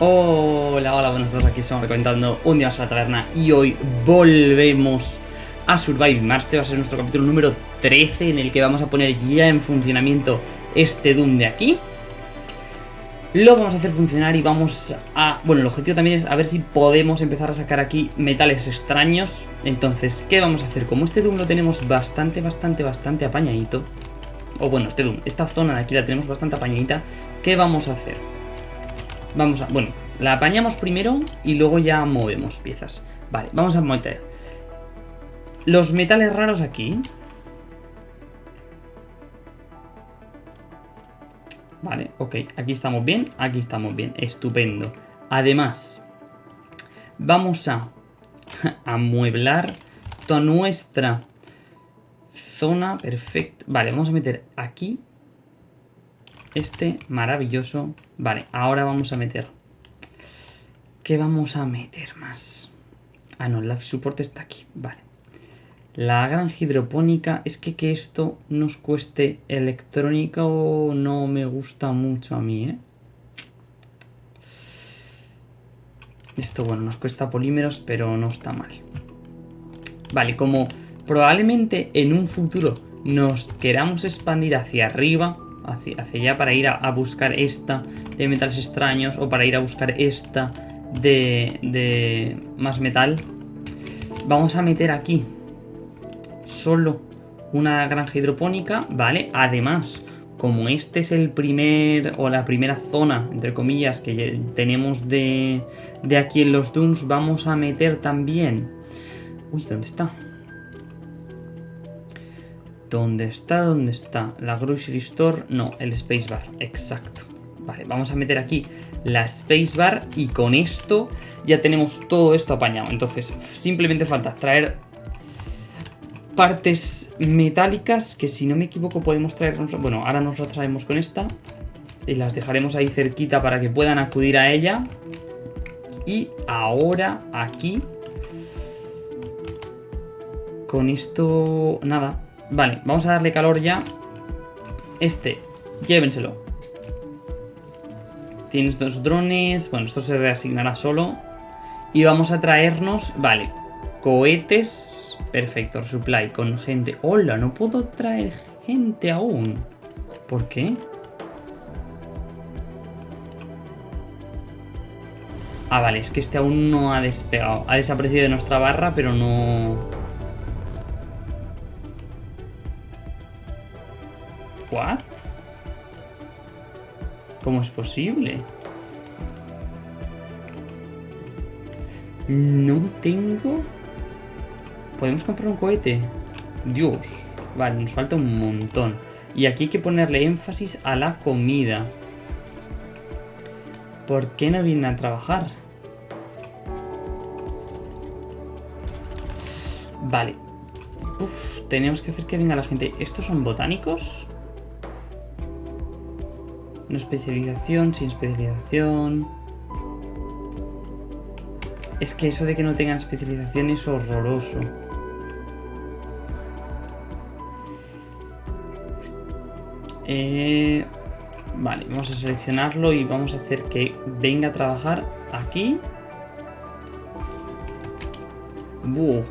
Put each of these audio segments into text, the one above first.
Hola, hola, buenos días, aquí estamos comentando un día más a la taberna y hoy volvemos a Survive Mars, este va a ser nuestro capítulo número 13 en el que vamos a poner ya en funcionamiento este Doom de aquí Lo vamos a hacer funcionar y vamos a... Bueno, el objetivo también es a ver si podemos empezar a sacar aquí metales extraños Entonces, ¿qué vamos a hacer? Como este Doom lo tenemos bastante, bastante, bastante apañadito O bueno, este Doom, esta zona de aquí la tenemos bastante apañadita ¿Qué vamos a hacer? Vamos a... Bueno, la apañamos primero y luego ya movemos piezas. Vale, vamos a meter los metales raros aquí. Vale, ok, aquí estamos bien, aquí estamos bien, estupendo. Además, vamos a amueblar toda nuestra zona, perfecto. Vale, vamos a meter aquí este maravilloso. Vale, ahora vamos a meter. ¿Qué vamos a meter más? Ah, no, el life support está aquí. Vale. La gran hidropónica. Es que que esto nos cueste electrónico no me gusta mucho a mí, ¿eh? Esto, bueno, nos cuesta polímeros, pero no está mal. Vale, como probablemente en un futuro nos queramos expandir hacia arriba, hacia, allá para ir a, buscar esta de metales extraños o para ir a buscar esta de, de más metal. Vamos a meter aquí solo una granja hidropónica, ¿vale? Además, como este es el primer o la primera zona, entre comillas, que tenemos de, de aquí en los Dooms, vamos a meter también... Uy, ¿dónde está? ¿Dónde está? ¿Dónde está? La Grocery Store. No, el Spacebar. Exacto. Vale, vamos a meter aquí la Spacebar y con esto ya tenemos todo esto apañado. Entonces, simplemente falta traer partes metálicas que si no me equivoco podemos traernos... Bueno, ahora nos las traemos con esta y las dejaremos ahí cerquita para que puedan acudir a ella. Y ahora aquí... Con esto... Nada, Vale, vamos a darle calor ya. Este, llévenselo. Tienes dos drones. Bueno, esto se reasignará solo. Y vamos a traernos, vale, cohetes. Perfecto, supply con gente. Hola, no puedo traer gente aún. ¿Por qué? Ah, vale, es que este aún no ha despegado. Ha desaparecido de nuestra barra, pero no... ¿What? ¿Cómo es posible? No tengo... ¿Podemos comprar un cohete? Dios. Vale, nos falta un montón. Y aquí hay que ponerle énfasis a la comida. ¿Por qué no vienen a trabajar? Vale. Tenemos que hacer que venga la gente. ¿Estos son botánicos? No especialización, sin especialización. Es que eso de que no tengan especialización es horroroso. Eh, vale, vamos a seleccionarlo y vamos a hacer que venga a trabajar aquí.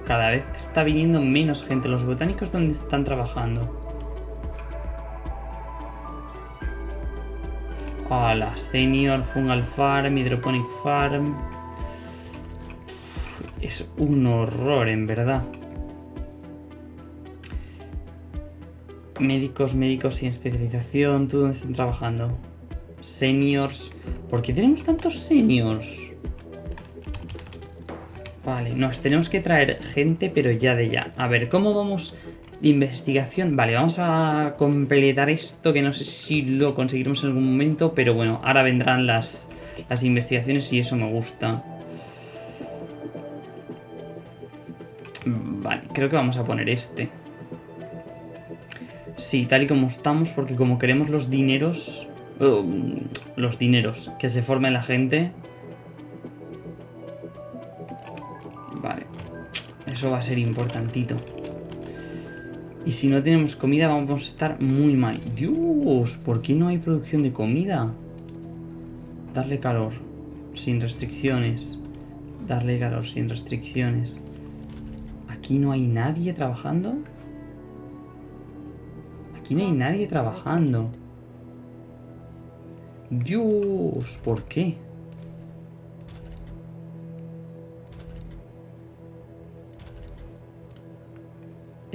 Cada vez está viniendo menos gente. Los botánicos, ¿dónde están trabajando? A Senior Fungal Farm, Hydroponic Farm. Es un horror, en verdad. Médicos, médicos sin especialización. ¿Tú dónde están trabajando? Seniors. ¿Por qué tenemos tantos seniors? Vale, nos tenemos que traer gente, pero ya de ya. A ver, ¿cómo vamos Investigación, vale, vamos a completar esto que no sé si lo conseguiremos en algún momento, pero bueno, ahora vendrán las, las investigaciones y eso me gusta. Vale, creo que vamos a poner este. Sí, tal y como estamos, porque como queremos los dineros... Um, los dineros, que se forme la gente... Vale, eso va a ser importantito. Y si no tenemos comida vamos a estar muy mal. Dios, ¿por qué no hay producción de comida? Darle calor. sin restricciones. Darle calor sin restricciones. Aquí no hay nadie trabajando. Aquí no hay nadie trabajando. Dios, ¿por qué?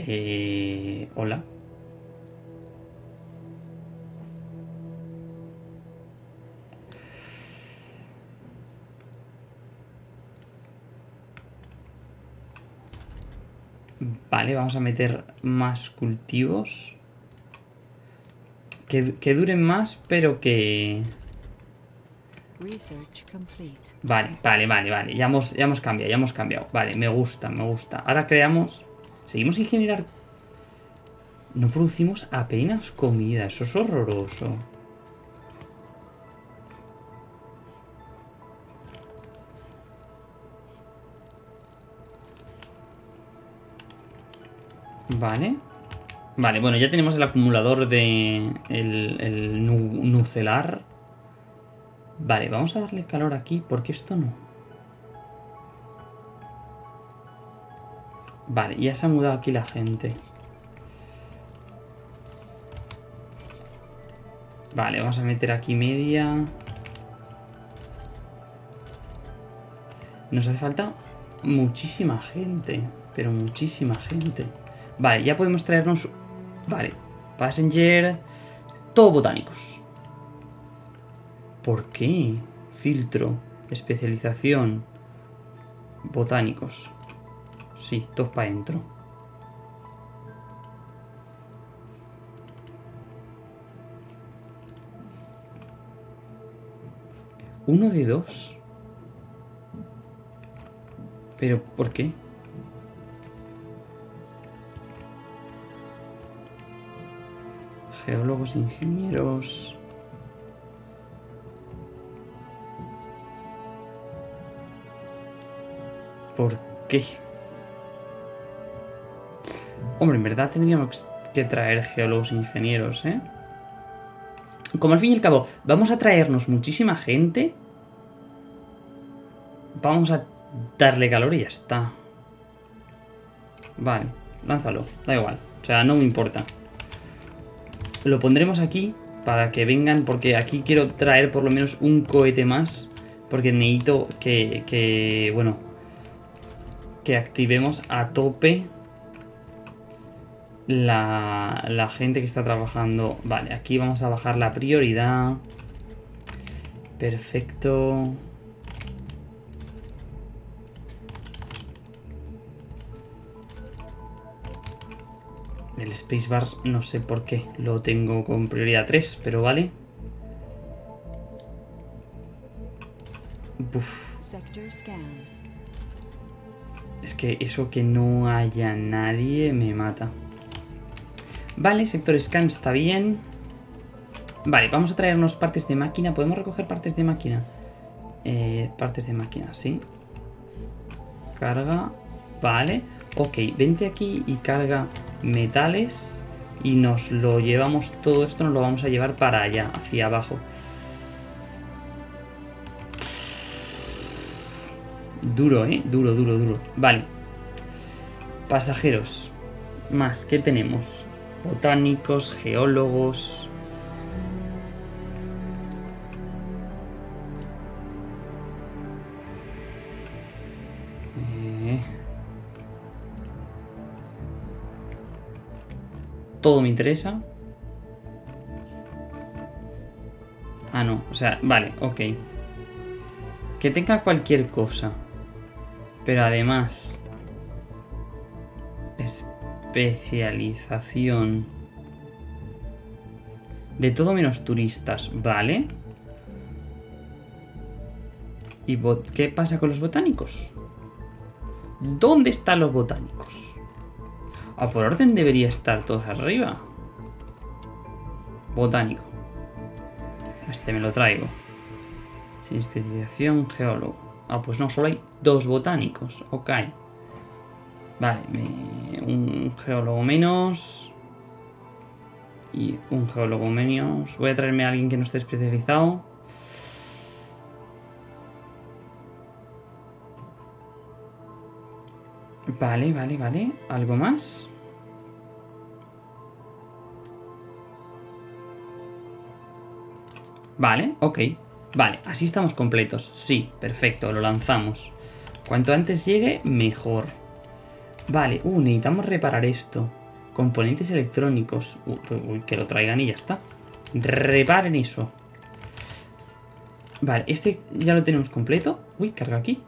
Eh, hola. Vale, vamos a meter más cultivos. Que, que duren más, pero que... Vale, vale, vale, vale. Ya hemos, ya hemos cambiado, ya hemos cambiado. Vale, me gusta, me gusta. Ahora creamos... Seguimos sin generar... No producimos apenas comida. Eso es horroroso. Vale. Vale, bueno, ya tenemos el acumulador de... El, nucelar. Vale, vamos a darle calor aquí, porque esto no. Vale, ya se ha mudado aquí la gente. Vale, vamos a meter aquí media. Nos hace falta muchísima gente, pero muchísima gente. Vale, ya podemos traernos... Vale, Passenger... Todo botánicos. ¿Por qué? Filtro, especialización, botánicos. Sí, todo para adentro. Uno de dos. ¿Pero por qué? geólogos, ingenieros... ¿Por qué? Hombre, en verdad tendríamos que traer geólogos e ingenieros, ¿eh? Como al fin y al cabo, vamos a traernos muchísima gente. Vamos a darle calor y ya está. Vale, lánzalo, da igual. O sea, no me importa. Lo pondremos aquí para que vengan, porque aquí quiero traer por lo menos un cohete más. Porque necesito que, que bueno, que activemos a tope la, la gente que está trabajando. Vale, aquí vamos a bajar la prioridad. Perfecto. El spacebar no sé por qué lo tengo con prioridad 3, pero vale. Es que eso que no haya nadie me mata. Vale, sector scan está bien. Vale, vamos a traernos partes de máquina. ¿Podemos recoger partes de máquina? Eh, partes de máquina, sí. Carga. Vale. Ok, vente aquí y carga metales y nos lo llevamos, todo esto nos lo vamos a llevar para allá, hacia abajo. Duro, ¿eh? Duro, duro, duro. Vale. Pasajeros. Más, ¿qué tenemos? Botánicos, geólogos... todo me interesa. Ah, no. O sea, vale, ok. Que tenga cualquier cosa. Pero además... Especialización. De todo menos turistas, ¿vale? ¿Y qué pasa con los botánicos? ¿Dónde están los botánicos? A por orden debería estar todos arriba. Botánico. Este me lo traigo. Sin especialización, geólogo. Ah, pues no, solo hay dos botánicos. Ok. Vale, un geólogo menos. Y un geólogo menos. Voy a traerme a alguien que no esté especializado. Vale, vale, vale. ¿Algo más? Vale, ok. Vale, así estamos completos. Sí, perfecto, lo lanzamos. Cuanto antes llegue, mejor. Vale, uh, necesitamos reparar esto. Componentes electrónicos. Uy, que lo traigan y ya está. Reparen eso. Vale, este ya lo tenemos completo. Uy, carga aquí.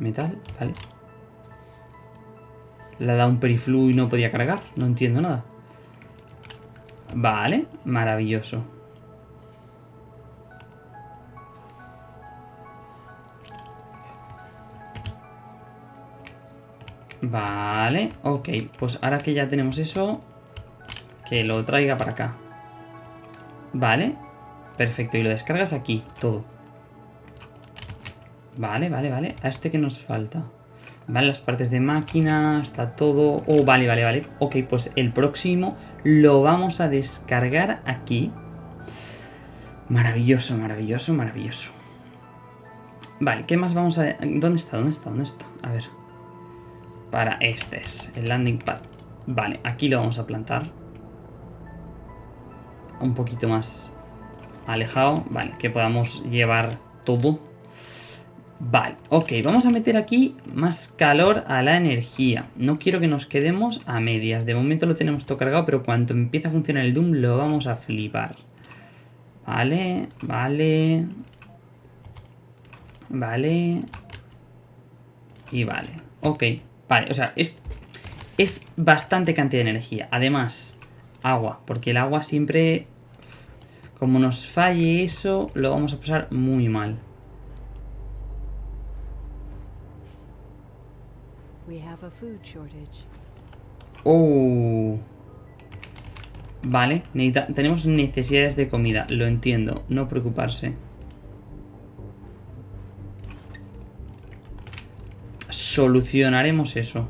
Metal, vale. Le ha dado un periflu y no podía cargar. No entiendo nada. Vale, maravilloso. Vale, ok. Pues ahora que ya tenemos eso, que lo traiga para acá. Vale, perfecto. Y lo descargas aquí, todo. Vale, vale, vale. A este que nos falta. Vale, las partes de máquina, está todo... Oh, vale, vale, vale. Ok, pues el próximo lo vamos a descargar aquí. Maravilloso, maravilloso, maravilloso. Vale, ¿qué más vamos a...? ¿Dónde está? ¿Dónde está? ¿Dónde está? A ver. Para este es el landing pad. Vale, aquí lo vamos a plantar. Un poquito más alejado. Vale, que podamos llevar todo. Vale, ok, vamos a meter aquí más calor a la energía. No quiero que nos quedemos a medias. De momento lo tenemos todo cargado, pero cuando empiece a funcionar el Doom lo vamos a flipar. Vale, vale. Vale. Y vale. Ok. Vale, o sea, es, es bastante cantidad de energía. Además, agua, porque el agua siempre... Como nos falle eso, lo vamos a pasar muy mal. Oh. Vale, tenemos necesidades de comida, lo entiendo, no preocuparse. Solucionaremos eso.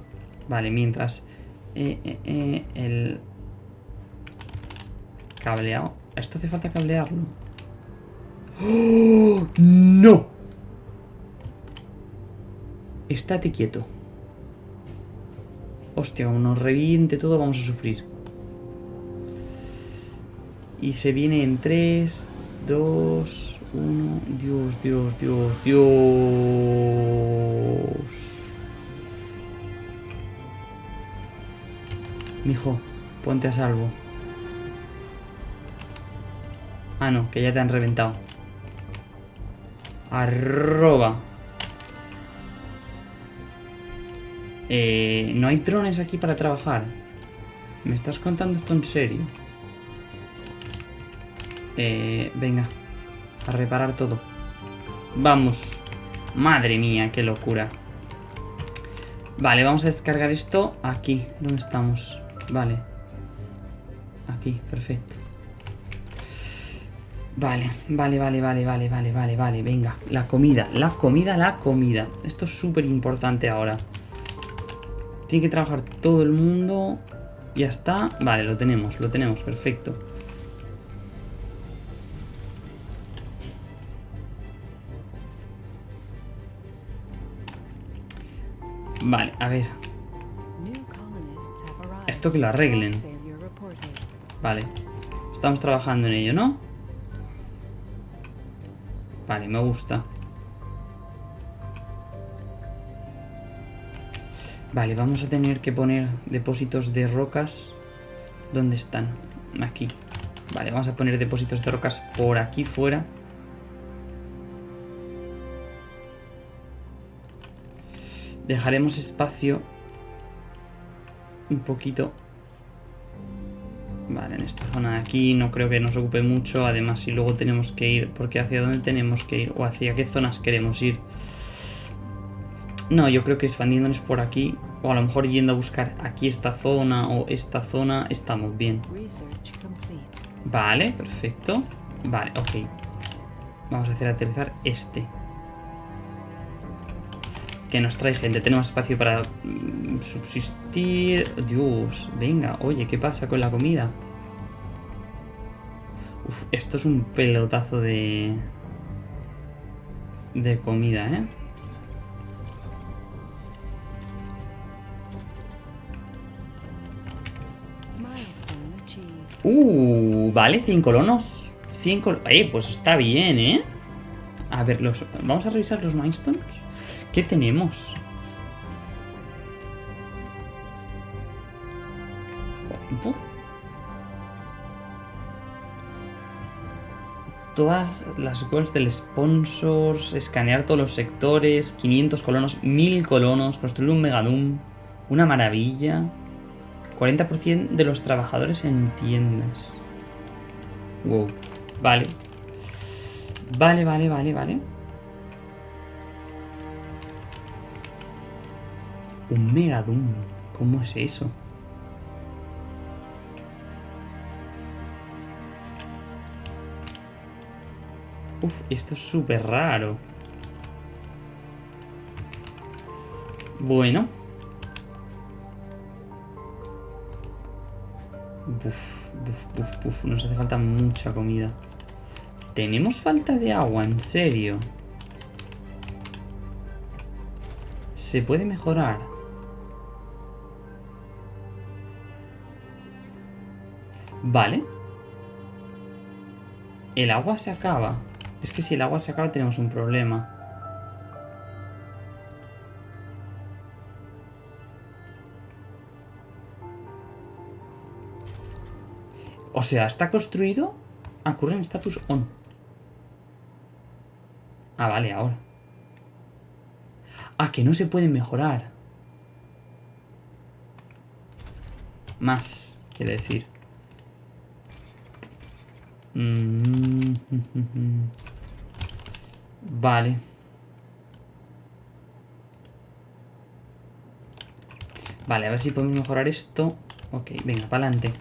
Vale, mientras... Eh, eh, eh, el... Cableado. ¿Esto hace falta cablearlo? ¡Oh! ¡No! Estate quieto. Hostia, como nos reviente todo, vamos a sufrir. Y se viene en 3, 2, 1... Dios, Dios, Dios, Dios... Mijo, ponte a salvo. Ah, no, que ya te han reventado. Arroba. Eh, no hay drones aquí para trabajar. ¿Me estás contando esto en serio? Eh, venga. A reparar todo. Vamos. Madre mía, qué locura. Vale, vamos a descargar esto aquí. ¿Dónde estamos? Vale. Aquí, perfecto. Vale, vale, vale, vale, vale, vale, vale, vale. Venga, la comida, la comida, la comida. Esto es súper importante ahora. Tiene que trabajar todo el mundo. Ya está. Vale, lo tenemos, lo tenemos, perfecto. Vale, a ver. Esto que lo arreglen. Vale. Estamos trabajando en ello, ¿no? Vale, me gusta. Vale, vamos a tener que poner depósitos de rocas. ¿Dónde están? Aquí. Vale, vamos a poner depósitos de rocas por aquí fuera. Dejaremos espacio un poquito. Vale, en esta zona de aquí no creo que nos ocupe mucho. Además, si luego tenemos que ir, porque hacia dónde tenemos que ir o hacia qué zonas queremos ir. No, yo creo que expandiéndonos por aquí, o a lo mejor yendo a buscar aquí esta zona o esta zona, estamos bien. Vale, perfecto. Vale, ok. Vamos a hacer aterrizar este que nos trae gente. Tenemos espacio para mm, subsistir. Dios, venga, oye, ¿qué pasa con la comida? Esto es un pelotazo de... De comida, ¿eh? Uh, vale, 100 colonos. 100 colonos. Eh, pues está bien, ¿eh? A ver, los, vamos a revisar los milestones. ¿Qué tenemos? Todas las goals del sponsors, escanear todos los sectores, 500 colonos, 1000 colonos, construir un megadum, una maravilla. 40% de los trabajadores en tiendas. Wow. Vale. Vale, vale, vale, vale. Un Megadum. ¿Cómo es eso? Uf, esto es súper raro. Bueno. Buf, buf, buf, buf. Nos hace falta mucha comida. Tenemos falta de agua, en serio. Se puede mejorar. Vale. El agua se acaba. Es que si el agua se acaba tenemos un problema. O sea, está construido a current status on. Ah, vale, ahora. Ah, que no se puede mejorar. Más, quiere decir. Mm, vale. Vale, a ver si podemos mejorar esto. Ok, venga, para adelante.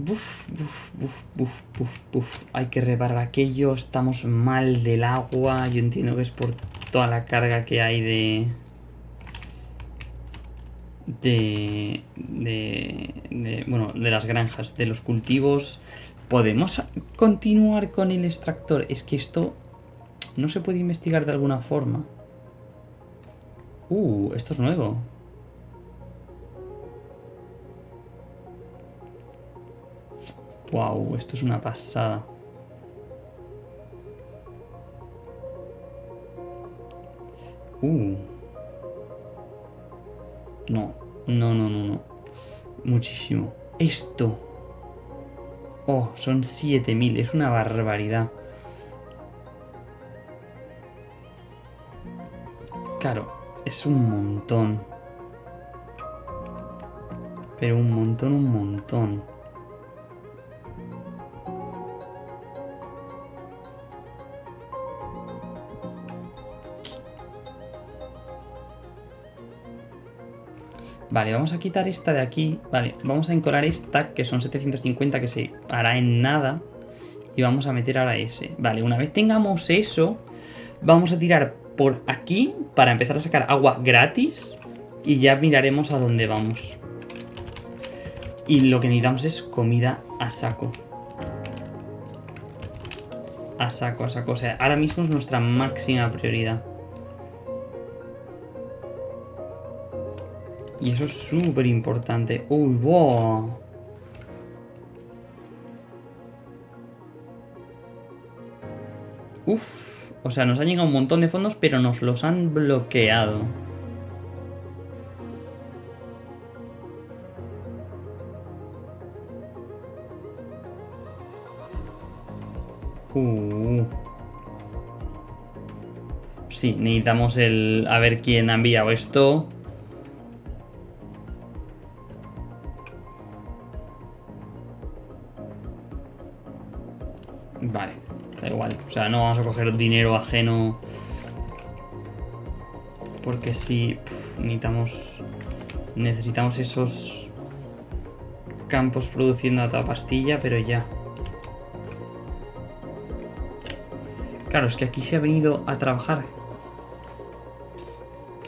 Buf, buf, buf, buf, buf, buf. Hay que reparar aquello. Estamos mal del agua. Yo entiendo que es por toda la carga que hay de... De, de, de, bueno, de las granjas, de los cultivos. ¿Podemos continuar con el extractor? Es que esto no se puede investigar de alguna forma. Uh, esto es nuevo. Wow, esto es una pasada. Uh. No, no, no, no, no. Muchísimo. Esto. Oh, son 7000. Es una barbaridad. Claro, es un montón. Pero un montón, un montón. Vale, vamos a quitar esta de aquí. Vale, vamos a encolar esta, que son 750, que se hará en nada. Y vamos a meter ahora ese. Vale, una vez tengamos eso, vamos a tirar por aquí para empezar a sacar agua gratis. Y ya miraremos a dónde vamos. Y lo que necesitamos es comida a saco. A saco, a saco. O sea, ahora mismo es nuestra máxima prioridad. Y eso es súper importante. ¡Uy, wow! Uf, o sea, nos han llegado un montón de fondos, pero nos los han bloqueado. Uh. Sí, necesitamos el... A ver quién ha enviado esto. Sea, no vamos a coger dinero ajeno. Porque si necesitamos, necesitamos esos campos produciendo a toda pastilla, pero ya. Claro, es que aquí se ha venido a trabajar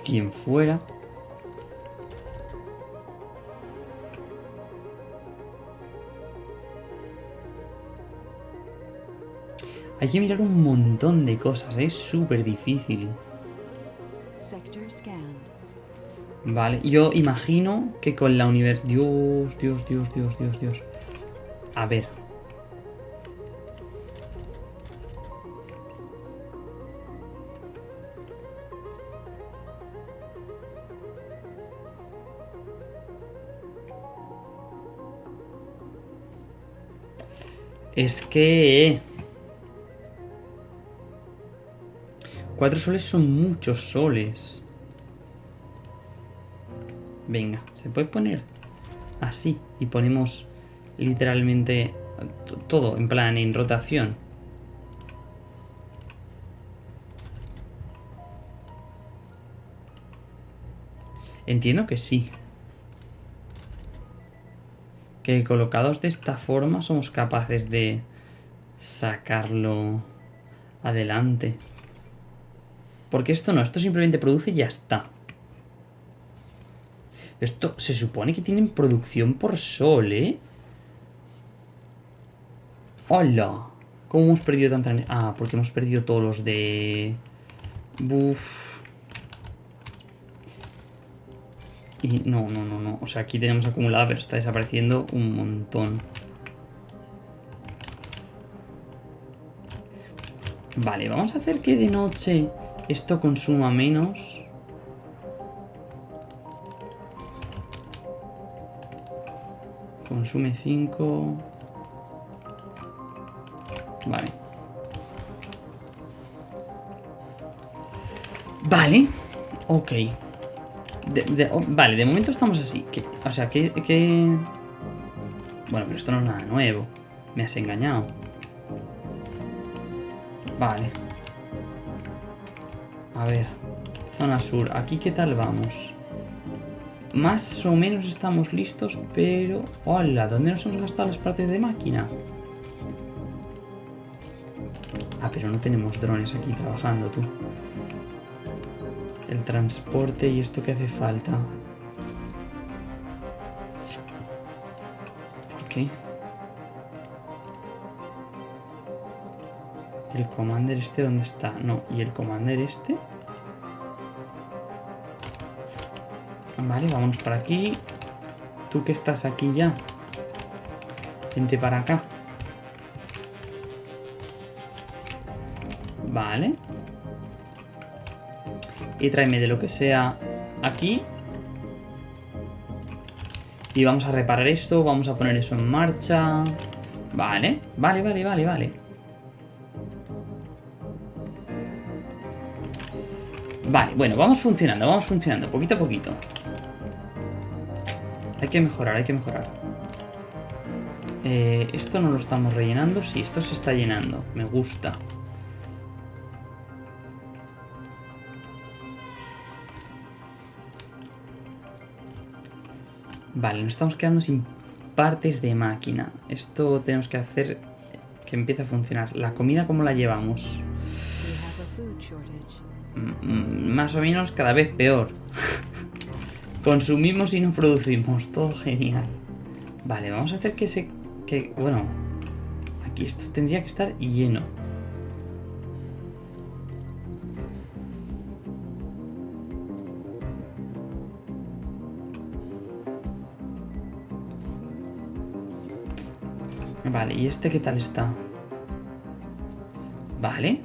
quien fuera. Hay que mirar un montón de cosas, es súper difícil. Vale, yo imagino que con la universidad... Dios, Dios, Dios, Dios, Dios, Dios. A ver. Es que... Cuatro soles son muchos soles. Venga, se puede poner así y ponemos literalmente todo en plan en rotación. Entiendo que sí. Que colocados de esta forma somos capaces de sacarlo adelante. Porque esto no, esto simplemente produce y ya está. Esto se supone que tienen producción por sol, ¿eh? ¡Hola! ¿Cómo hemos perdido tanta energía? Ah, porque hemos perdido todos los de... Buf. Y no, no, no, no. O sea, aquí tenemos acumulada, pero está desapareciendo un montón. Vale, vamos a hacer que de noche esto consuma menos. Consume 5. Vale. Vale. Ok. Oh, vale, de momento estamos así. o sea, que, que... Bueno, pero esto no es nada nuevo. Me has engañado. Vale. A ver. Zona sur. ¿Aquí qué tal vamos? Más o menos estamos listos, pero... ¡Hola! ¿Dónde nos hemos gastado las partes de máquina? Ah, pero no tenemos drones aquí trabajando, tú. El transporte y esto que hace falta. ¿Por qué? ¿El commander este dónde está? No, ¿y el commander este? Vale, vámonos para aquí. Tú que estás aquí ya. Vente para acá. Vale y tráeme de lo que sea aquí. Y vamos a reparar esto, vamos a poner eso en marcha. Vale, vale, vale, vale, vale. Vale, bueno, vamos funcionando, vamos funcionando, poquito a poquito. Hay que mejorar, hay que mejorar. Eh, esto no lo estamos rellenando. Sí, esto se está llenando. Me gusta. Vale, nos estamos quedando sin partes de máquina. Esto tenemos que hacer que empiece a funcionar. ¿La comida cómo la llevamos? Mm, mm, más o menos cada vez peor. Consumimos y no producimos. Todo genial. Vale, vamos a hacer que se... Que, bueno, aquí esto tendría que estar lleno. Vale, ¿y este qué tal está? Vale.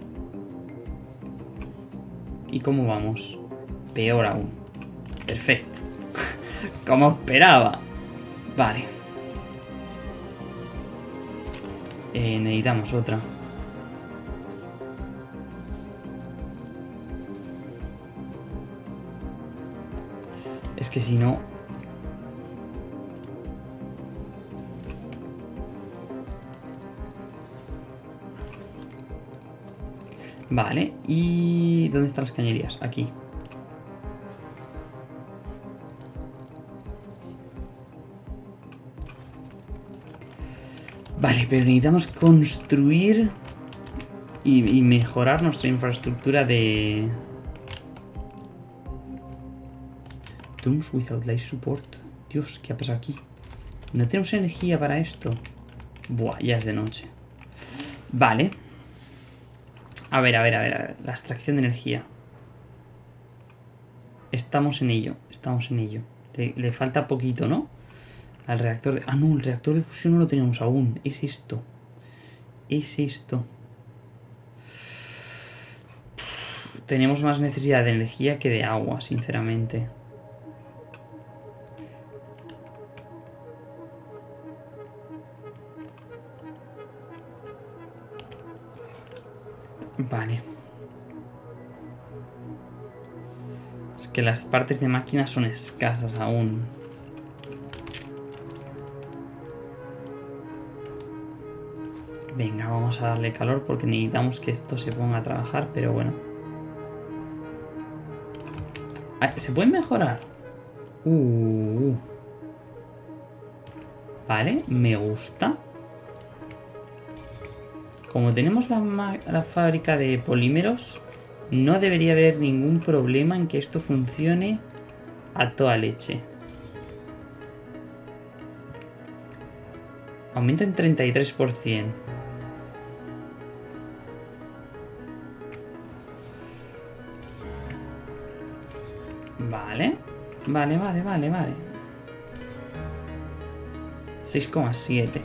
¿Y cómo vamos? Peor aún. Perfecto. Como esperaba. Vale. Eh, necesitamos otra. Es que si no, Vale, ¿y dónde están las cañerías? Aquí. Vale, pero necesitamos construir y, mejorar nuestra infraestructura de... Tombs without light support. Dios, ¿qué ha pasado aquí? No tenemos energía para esto. Buah, ya es de noche. Vale. A ver, a ver, a ver, a ver. La extracción de energía. Estamos en ello, estamos en ello. Le, le falta poquito, ¿no? Al reactor de... Ah, no, el reactor de fusión no lo tenemos aún. Es esto. Es esto. Tenemos más necesidad de energía que de agua, sinceramente. Vale. Es que las partes de máquina son escasas aún. Venga, vamos a darle calor porque necesitamos que esto se ponga a trabajar, pero bueno. Ah, ¿Se puede mejorar? Uh. Vale, me gusta. Como tenemos la, la, fábrica de polímeros, no debería haber ningún problema en que esto funcione a toda leche. Aumenta en 33%. Vale. Vale, vale, vale, vale. 6,7.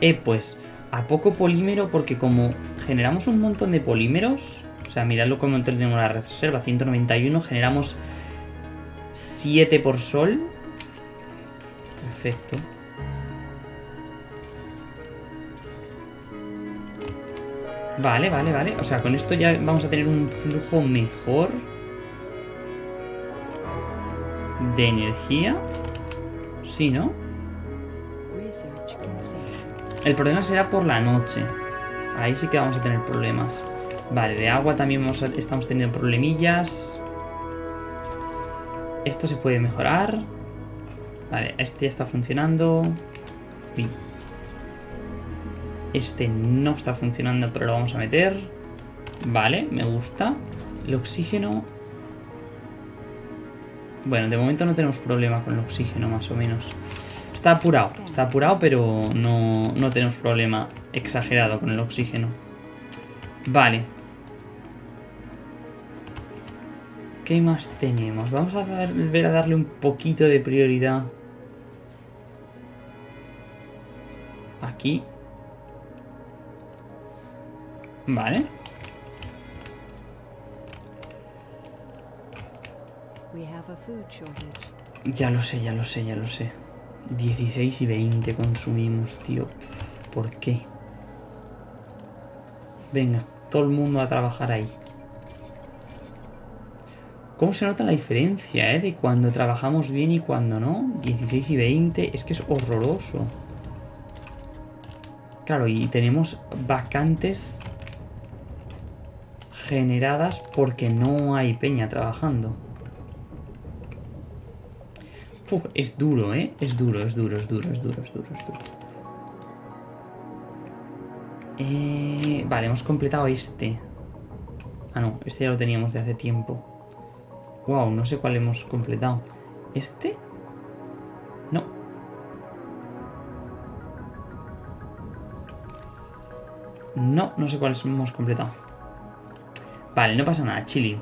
Eh, pues, a poco polímero porque como generamos un montón de polímeros, o sea, miradlo como tenemos la reserva, 191, generamos 7 por sol. Perfecto. Vale, vale, vale. O sea, con esto ya vamos a tener un flujo mejor de energía. Sí, ¿no? El problema será por la noche. Ahí sí que vamos a tener problemas. Vale, de agua también estamos teniendo problemillas. Esto se puede mejorar. Vale, este ya está funcionando. Este no está funcionando, pero lo vamos a meter. Vale, me gusta. El oxígeno bueno, de momento no tenemos problema con el oxígeno, más o menos. Está apurado, está apurado, pero no, no tenemos problema exagerado con el oxígeno. Vale. ¿Qué más tenemos? Vamos a volver a darle un poquito de prioridad. Aquí. Vale. Ya lo sé, ya lo sé, ya lo sé. 16 y 20 consumimos, tío. ¿Por qué? Venga, todo el mundo a trabajar ahí. ¿Cómo se nota la diferencia, eh? De cuando trabajamos bien y cuando no. 16 y 20. Es que es horroroso. Claro, y tenemos vacantes generadas porque no hay peña trabajando es duro, ¿eh? Es duro, es duro, es duro, es duro, es duro, es duro. Eh, vale, hemos completado este. Ah, no, este ya lo teníamos de hace tiempo. Wow, no sé cuál hemos completado. ¿Este? No. No, no sé cuál hemos completado. Vale, no pasa nada, chili.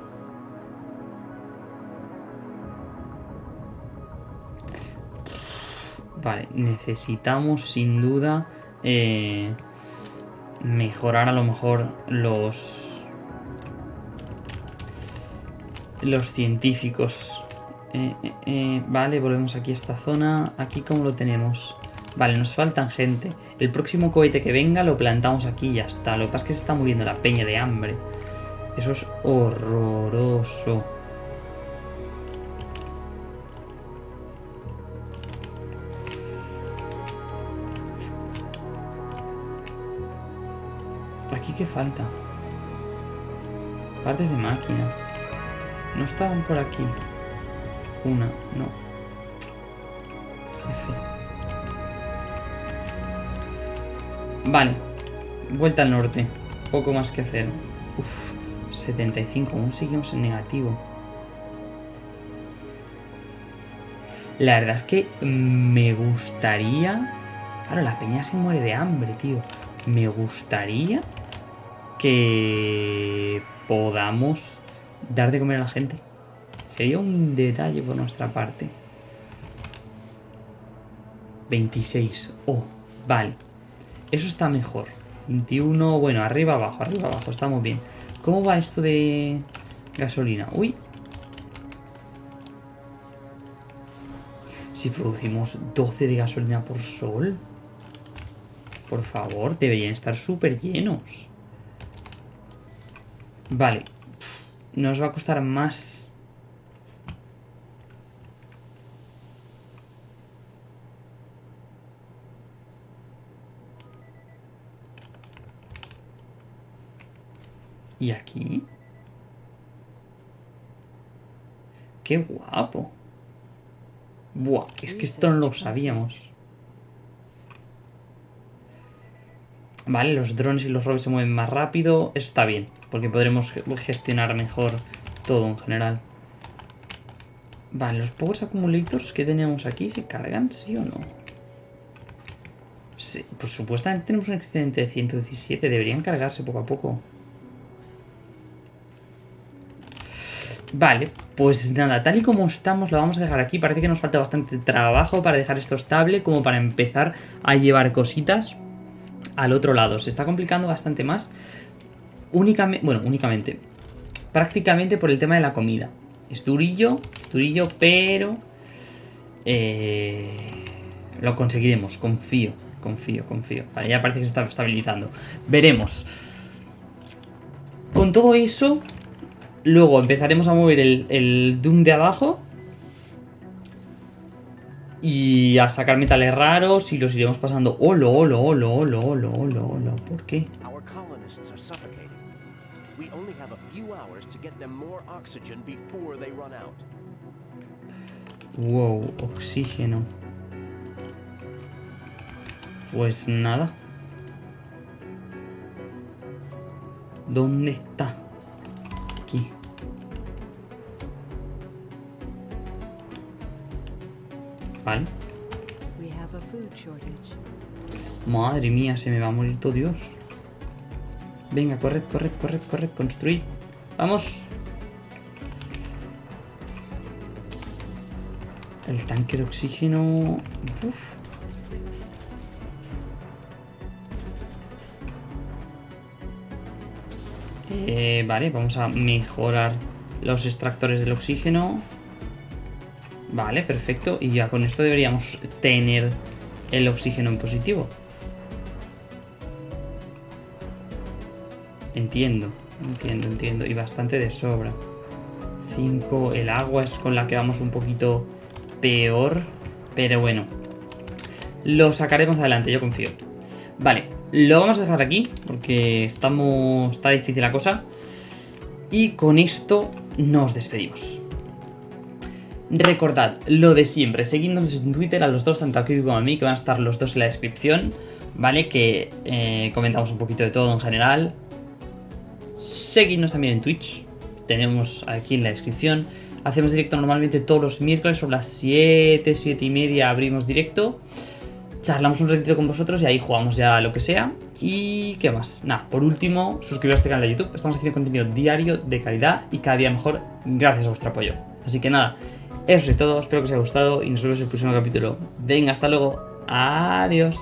Vale, necesitamos sin duda eh, mejorar a lo mejor los los científicos. Eh, eh, vale, volvemos aquí a esta zona. Aquí cómo lo tenemos. Vale, nos faltan gente. El próximo cohete que venga lo plantamos aquí y ya está. Lo que pasa es que se está muriendo la peña de hambre. Eso es horroroso. ¿Qué falta? Partes de máquina. No estaban por aquí. Una, no. F. Vale. Vuelta al norte. Poco más que hacer. Uf, 75. Aún seguimos en negativo. La verdad es que me gustaría... Claro, la peña se muere de hambre, tío. Me gustaría podamos dar de comer a la gente. Sería un detalle por nuestra parte. 26. Oh, vale. Eso está mejor. 21, bueno, arriba, abajo, arriba, abajo. Estamos bien. ¿Cómo va esto de gasolina? Uy. Si producimos 12 de gasolina por sol. Por favor, deberían estar súper llenos. Vale. Nos va a costar más... ¿Y aquí? ¡Qué guapo! Buah, es que esto no lo sabíamos. Vale, los drones y los robots se mueven más rápido. Eso está bien, porque podremos gestionar mejor todo en general. Vale, los Power Accumulators que teníamos aquí, ¿se cargan, sí o no? Sí, pues supuestamente tenemos un excedente de 117. Deberían cargarse poco a poco. Vale, pues nada, tal y como estamos lo vamos a dejar aquí. Parece que nos falta bastante trabajo para dejar esto estable, como para empezar a llevar cositas al otro lado. Se está complicando bastante más. Únicamente, bueno, únicamente. Prácticamente por el tema de la comida. Es durillo, durillo, pero... Eh, lo conseguiremos, confío, confío, confío. Vale, ya parece que se está estabilizando. Veremos. Con todo eso, luego empezaremos a mover el, el Doom de abajo y a sacar metales raros y los iremos pasando. ¡Holo, holo, holo, holo, holo, holo, holo! ¿Por qué? Wow, oxígeno. Pues nada. ¿Dónde está? Aquí. Vale. Madre mía, se me va a morir todo Dios. Venga, corred, corred, corred, corred, construid. ¡Vamos! El tanque de oxígeno... Eh, vale, vamos a mejorar los extractores del oxígeno. Vale, perfecto. Y ya con esto deberíamos tener el oxígeno en positivo. Entiendo, entiendo, entiendo. Y bastante de sobra. 5. El agua es con la que vamos un poquito peor. Pero bueno. Lo sacaremos adelante, yo confío. Vale, lo vamos a dejar aquí. Porque estamos. Está difícil la cosa. Y con esto nos despedimos. Recordad lo de siempre, seguidnos en Twitter a los dos, tanto aquí como a mí, que van a estar los dos en la descripción, ¿vale? Que eh, comentamos un poquito de todo en general. Seguidnos también en Twitch, tenemos aquí en la descripción. Hacemos directo normalmente todos los miércoles sobre las 7, 7 y media abrimos directo. Charlamos un ratito con vosotros y ahí jugamos ya lo que sea. ¿Y qué más? Nada, por último, suscribiros a este canal de YouTube. Estamos haciendo contenido diario de calidad y cada día mejor gracias a vuestro apoyo. Así que nada, eso es todo, espero que os haya gustado y nos vemos en el próximo capítulo. Venga, hasta luego. Adiós.